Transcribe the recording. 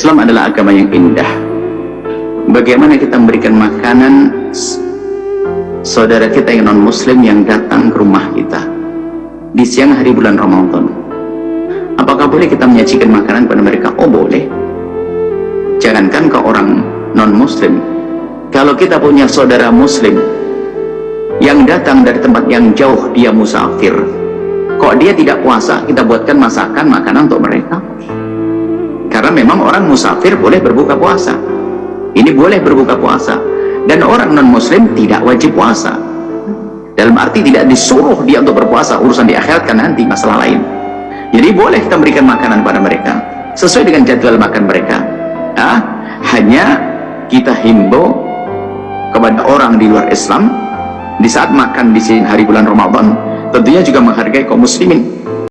Islam adalah agama yang indah. Bagaimana kita memberikan makanan saudara kita yang non muslim yang datang ke rumah kita di siang hari bulan Ramadan? Apakah boleh kita menyajikan makanan kepada mereka? oh boleh. Jangankan ke orang non muslim kalau kita punya saudara muslim yang datang dari tempat yang jauh dia musafir. Kok dia tidak puasa kita buatkan masakan makanan untuk mereka memang orang musafir boleh berbuka puasa. Ini boleh berbuka puasa. Dan orang non muslim tidak wajib puasa. Dalam arti tidak disuruh dia untuk berpuasa urusan di akhirat kan nanti masalah lain. Jadi boleh kita berikan makanan pada mereka. Sesuai dengan jadwal makan mereka. Ah, hanya kita himbau kepada orang di luar Islam di saat makan di sini hari bulan Ramadan tentunya juga menghargai kaum muslimin